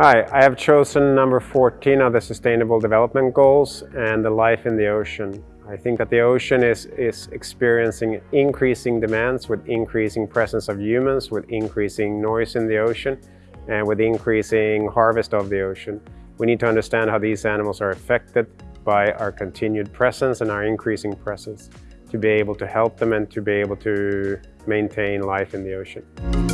Hi, I have chosen number 14 of the Sustainable Development Goals and the life in the ocean. I think that the ocean is, is experiencing increasing demands with increasing presence of humans, with increasing noise in the ocean, and with increasing harvest of the ocean. We need to understand how these animals are affected by our continued presence and our increasing presence to be able to help them and to be able to maintain life in the ocean.